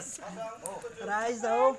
Mas. masih? ao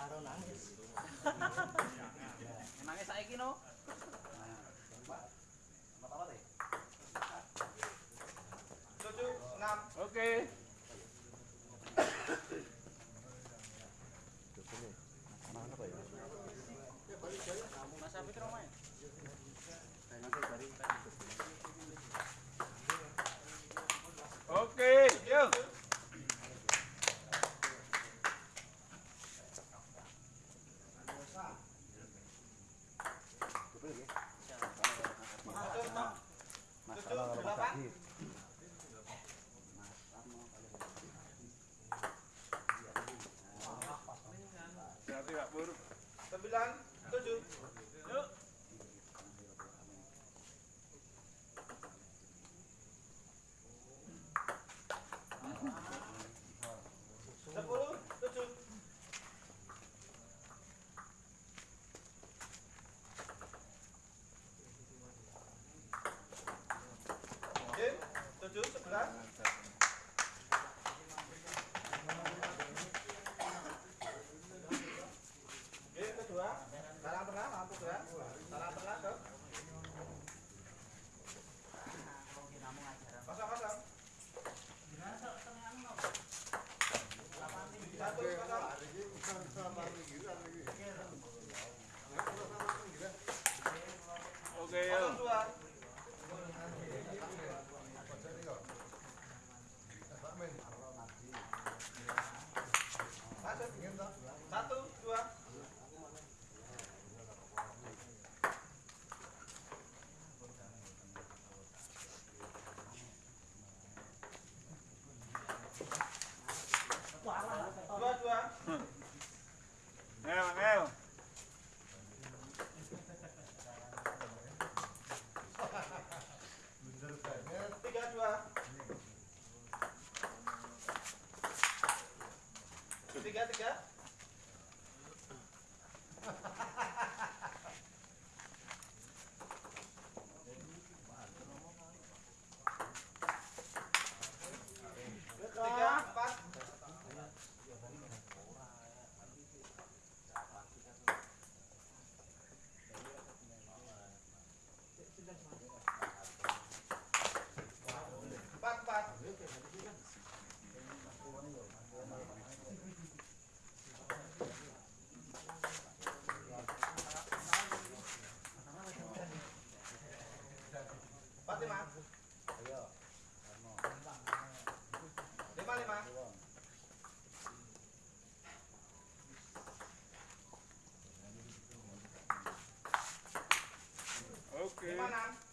karo nangis. Nangis Tujuh enam. Oke. Okay. masalah orang tadi sembilan tujuh Okay. Come on, man.